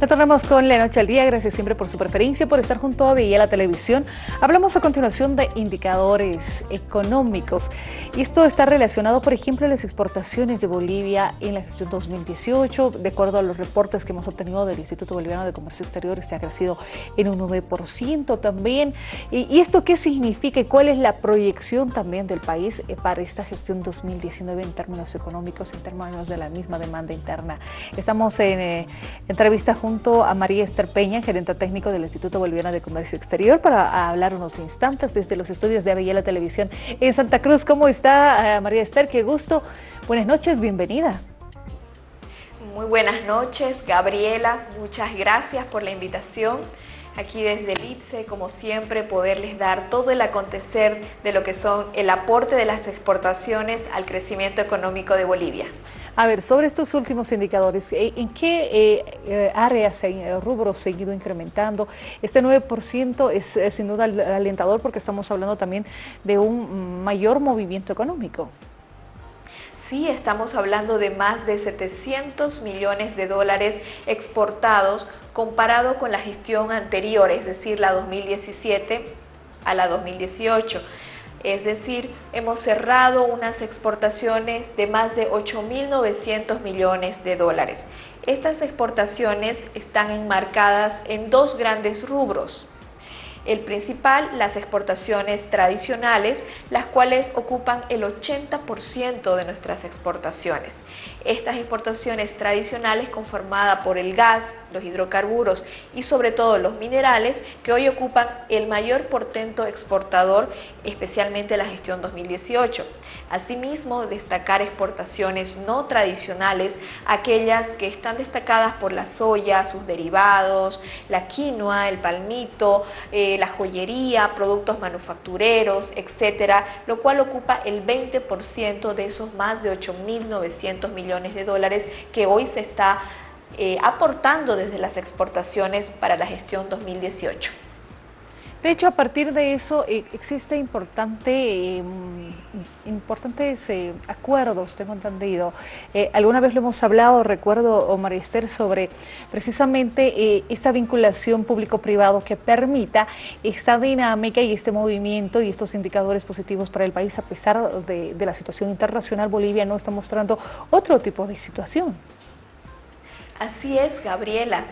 Retornamos con La Noche al Día. Gracias siempre por su preferencia, por estar junto a Villa la Televisión. Hablamos a continuación de indicadores económicos. Y esto está relacionado, por ejemplo, a las exportaciones de Bolivia en la gestión 2018. De acuerdo a los reportes que hemos obtenido del Instituto Boliviano de Comercio Exterior, este ha crecido en un 9% también. ¿Y esto qué significa y cuál es la proyección también del país eh, para esta gestión 2019 en términos económicos, en términos de la misma demanda interna? Estamos en eh, entrevista junto a María Esther Peña, gerente técnico del Instituto Boliviano de Comercio Exterior, para hablar unos instantes desde los estudios de Avellala Televisión en Santa Cruz. ¿Cómo está eh, María Esther? Qué gusto. Buenas noches, bienvenida. Muy buenas noches, Gabriela. Muchas gracias por la invitación. Aquí desde el IPSE, como siempre, poderles dar todo el acontecer de lo que son el aporte de las exportaciones al crecimiento económico de Bolivia. A ver, sobre estos últimos indicadores, eh, ¿en qué eh, eh, áreas, rubros se ha ido incrementando? Este 9% es, es sin duda alentador porque estamos hablando también de un mayor movimiento económico. Sí, estamos hablando de más de 700 millones de dólares exportados comparado con la gestión anterior, es decir, la 2017 a la 2018. Es decir, hemos cerrado unas exportaciones de más de 8.900 millones de dólares. Estas exportaciones están enmarcadas en dos grandes rubros. El principal, las exportaciones tradicionales, las cuales ocupan el 80% de nuestras exportaciones. Estas exportaciones tradicionales conformadas por el gas, los hidrocarburos y sobre todo los minerales que hoy ocupan el mayor portento exportador, especialmente la gestión 2018. Asimismo, destacar exportaciones no tradicionales, aquellas que están destacadas por la soya, sus derivados, la quinoa, el palmito, eh, la joyería, productos manufactureros, etcétera, lo cual ocupa el 20% de esos más de 8.900 millones de dólares que hoy se está eh, aportando desde las exportaciones para la gestión 2018. De hecho, a partir de eso eh, existe importante, em, importantes eh, acuerdos, tengo entendido. Eh, alguna vez lo hemos hablado, recuerdo, Omar Esther, sobre precisamente esta vinculación público-privado que permita esta dinámica y este movimiento y estos indicadores positivos para el país, a pesar de la situación internacional, Bolivia no está mostrando otro tipo de situación. Así es, Gabriela.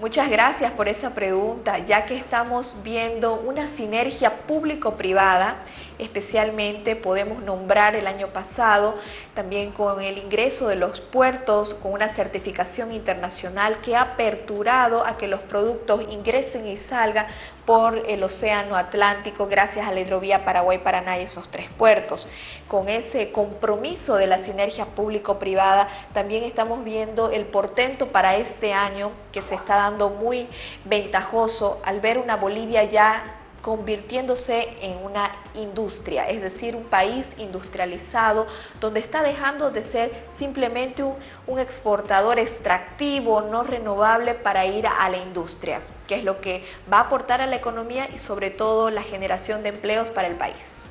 Muchas gracias por esa pregunta, ya que estamos viendo una sinergia público-privada, especialmente podemos nombrar el año pasado también con el ingreso de los puertos, con una certificación internacional que ha aperturado a que los productos ingresen y salgan por el Océano Atlántico gracias a la hidrovía Paraguay-Paraná y esos tres puertos. Con ese compromiso de la sinergia público-privada también estamos viendo el portento para este año que se está dando muy ventajoso al ver una Bolivia ya convirtiéndose en una industria, es decir, un país industrializado donde está dejando de ser simplemente un, exportador extractivo, no renovable para ir a la industria, que es lo que va a aportar a la economía y sobre todo la generación de empleos para el país.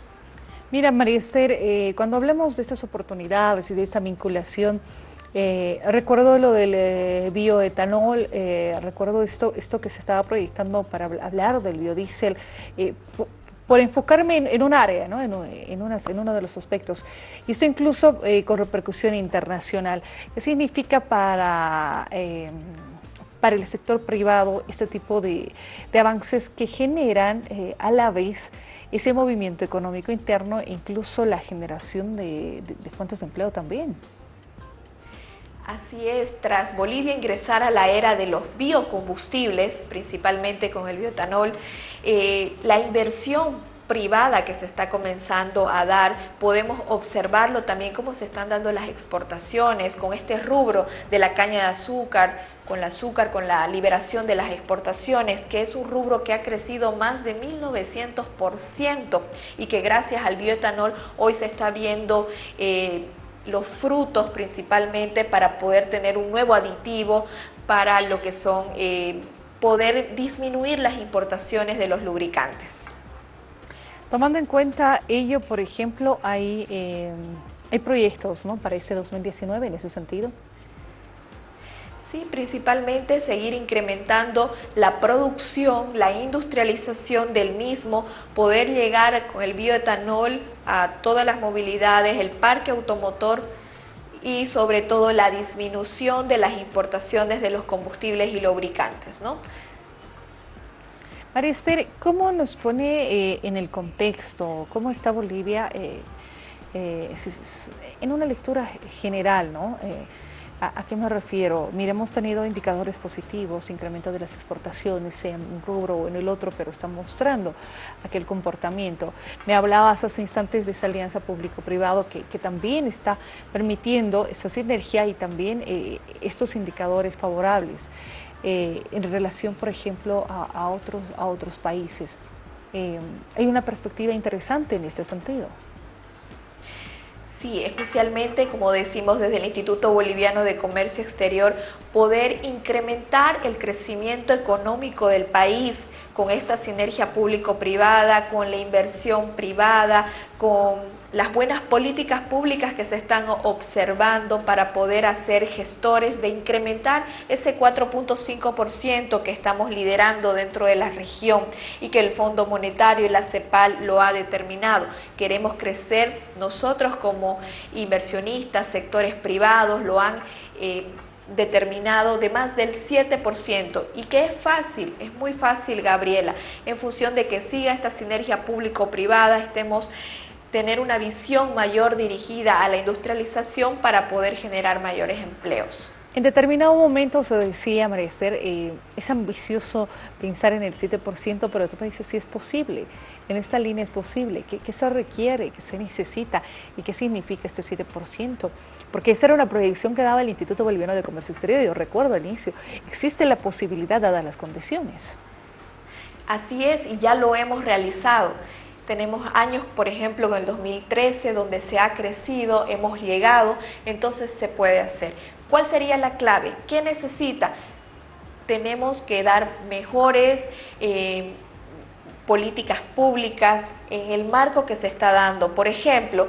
Mira, María Esther, eh, cuando hablamos de estas oportunidades y de esta vinculación, eh, recuerdo lo del eh, bioetanol, recuerdo esto, esto que se estaba proyectando para hablar del biodiesel, por, enfocarme en, un área, ¿no? en, en, uno de los aspectos. Y esto incluso con repercusión internacional. ¿Qué significa para, para el sector privado este tipo de, avances que generan a la vez ese movimiento económico interno e incluso la generación de fuentes de empleo también? Así es, tras Bolivia ingresar a la era de los biocombustibles, principalmente con el biotanol, eh, la inversión privada que se está comenzando a dar, podemos observarlo también cómo se están dando las exportaciones con este rubro de la caña de azúcar, con el azúcar, con la liberación de las exportaciones, que es un rubro que ha crecido más de 1900% y que gracias al bioetanol hoy se está viendo eh, los frutos principalmente para poder tener un nuevo aditivo para lo que son eh, poder disminuir las importaciones de los lubricantes. Tomando en cuenta ello, por ejemplo, hay, eh, hay proyectos ¿no? para este 2019 en ese sentido. Sí, principalmente seguir incrementando la producción, la industrialización del mismo, poder llegar con el bioetanol a todas las movilidades, el parque automotor y sobre todo la disminución de las importaciones de los combustibles y lubricantes. ¿no? María Esther, ¿cómo nos pone eh, en el contexto? ¿Cómo está Bolivia eh, eh, en una lectura general? ¿no? ¿A, qué me refiero? Mire, hemos tenido indicadores positivos, incremento de las exportaciones en un rubro o en el otro, pero están mostrando aquel comportamiento. Me hablabas hace instantes de esa alianza público-privado que, también está permitiendo esa sinergia y también eh, estos indicadores favorables eh, en relación, por ejemplo, a, otros, a otros países. Eh, hay una perspectiva interesante en este sentido. Sí, especialmente, como decimos desde el Instituto Boliviano de Comercio Exterior, poder incrementar el crecimiento económico del país con esta sinergia público-privada, con la inversión privada, con las buenas políticas públicas que se están observando para poder hacer gestores de incrementar ese 4.5% que estamos liderando dentro de la región y que el Fondo Monetario y la CEPAL lo ha determinado. Queremos crecer nosotros como inversionistas, sectores privados, lo han... Eh, determinado de más del 7% y que es fácil, es muy fácil Gabriela, en función de que siga esta sinergia público-privada, estemos tener una visión mayor dirigida a la industrialización para poder generar mayores empleos. En determinado momento se decía, María eh, es ambicioso pensar en el 7%, pero tú me dices si es posible, en esta línea es posible, ¿qué, qué se requiere, qué se necesita y qué significa este 7%? Porque esa era una proyección que daba el Instituto Boliviano de Comercio Exterior, yo recuerdo al inicio, existe la posibilidad dadas las condiciones. Así es, y ya lo hemos realizado. Tenemos años, por ejemplo, en el 2013, donde se ha crecido, hemos llegado, entonces se puede hacer. ¿Cuál sería la clave? ¿Qué necesita? Tenemos que dar mejores eh, políticas públicas en el marco que se está dando. Por ejemplo,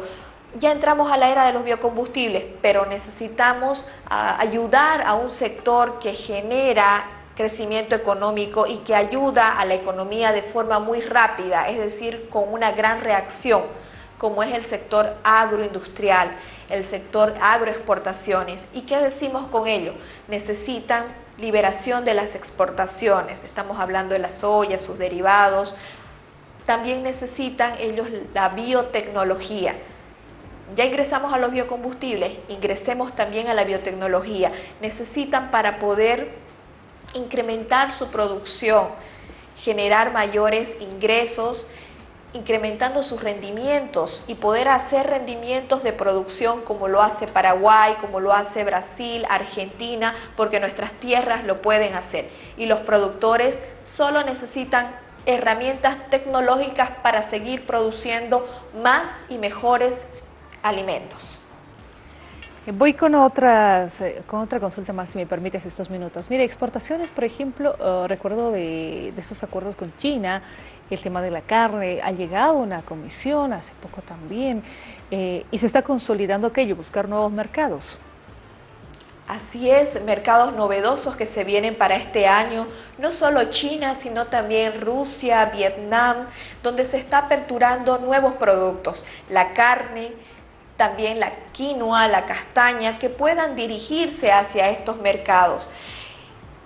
ya entramos a la era de los biocombustibles, pero necesitamos ah, ayudar a un sector que genera crecimiento económico y que ayuda a la economía de forma muy rápida, es decir, con una gran reacción, como es el sector agroindustrial, el sector agroexportaciones. ¿Y qué decimos con ello? Necesitan liberación de las exportaciones, estamos hablando de la soya, sus derivados, también necesitan ellos la biotecnología. Ya ingresamos a los biocombustibles, ingresemos también a la biotecnología. Necesitan para poder incrementar su producción, generar mayores ingresos, incrementando sus rendimientos y poder hacer rendimientos de producción como lo hace Paraguay, como lo hace Brasil, Argentina, porque nuestras tierras lo pueden hacer. Y los productores solo necesitan herramientas tecnológicas para seguir produciendo más y mejores alimentos. Voy con otras, eh, con otra consulta más, si me permites estos minutos. Mire, exportaciones, por ejemplo, eh, recuerdo de, de, esos acuerdos con China, el tema de la carne, ha llegado una comisión hace poco también, eh, y se está consolidando aquello, buscar nuevos mercados. Así es, mercados novedosos que se vienen para este año, no solo China, sino también Rusia, Vietnam, donde se está aperturando nuevos productos, la carne, también la quinoa, la castaña, que puedan dirigirse hacia estos mercados.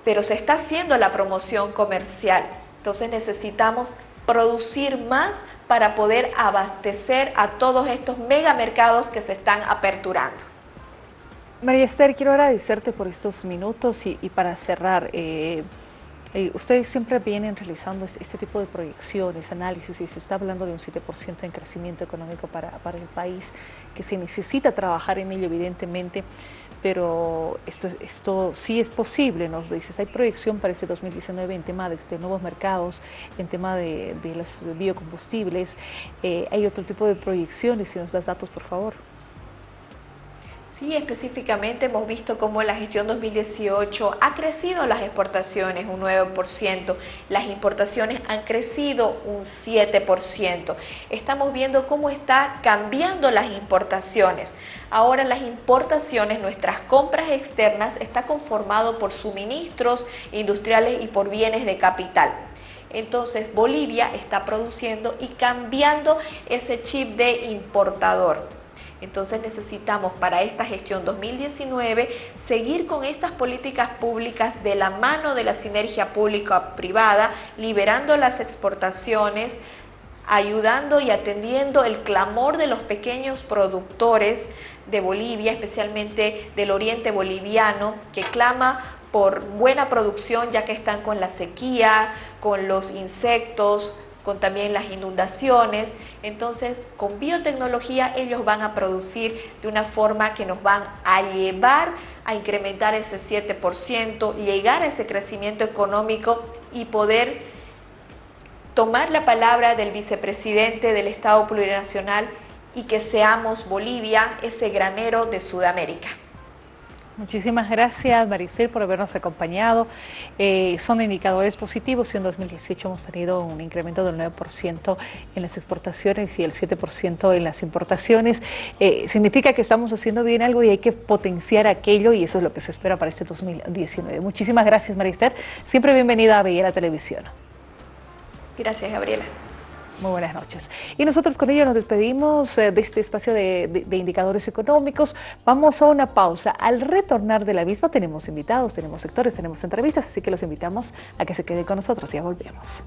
Pero se está haciendo la promoción comercial, entonces necesitamos producir más para poder abastecer a todos estos megamercados que se están aperturando. María Esther, quiero agradecerte por estos minutos y, para cerrar, eh, eh, ustedes siempre vienen realizando este tipo de proyecciones, análisis, y se está hablando de un 7% en crecimiento económico para, para, el país, que se necesita trabajar en ello evidentemente, pero esto, esto sí es posible, nos dices, hay proyección para este 2019 en tema de, nuevos mercados, en tema de, de los biocombustibles, eh, hay otro tipo de proyecciones, si nos das datos por favor. Sí, específicamente hemos visto cómo en la gestión 2018 ha crecido las exportaciones un 9%, las importaciones han crecido un 7%. Estamos viendo cómo está cambiando las importaciones. Ahora las importaciones, nuestras compras externas, está conformado por suministros industriales y por bienes de capital. Entonces Bolivia está produciendo y cambiando ese chip de importador. Entonces necesitamos para esta gestión 2019 seguir con estas políticas públicas de la mano de la sinergia pública-privada, liberando las exportaciones, ayudando y atendiendo el clamor de los pequeños productores de Bolivia, especialmente del oriente boliviano, que clama por buena producción ya que están con la sequía, con los insectos, con también las inundaciones. Entonces, con biotecnología ellos van a producir de una forma que nos van a llevar a incrementar ese 7%, llegar a ese crecimiento económico y poder tomar la palabra del vicepresidente del Estado Plurinacional y que seamos Bolivia ese granero de Sudamérica. Muchísimas gracias Maricel por habernos acompañado. Eh, son indicadores positivos y en 2018 hemos tenido un incremento del 9% en las exportaciones y el 7% en las importaciones. Eh, significa que estamos haciendo bien algo y hay que potenciar aquello y eso es lo que se espera para este 2019. Muchísimas gracias Maricel. Siempre bienvenida a la Televisión. Gracias Gabriela. Muy buenas noches. Y nosotros con ello nos despedimos eh, de este espacio de, indicadores económicos. Vamos a una pausa. Al retornar de la misma tenemos invitados, tenemos sectores, tenemos entrevistas, así que los invitamos a que se queden con nosotros. Ya volvemos.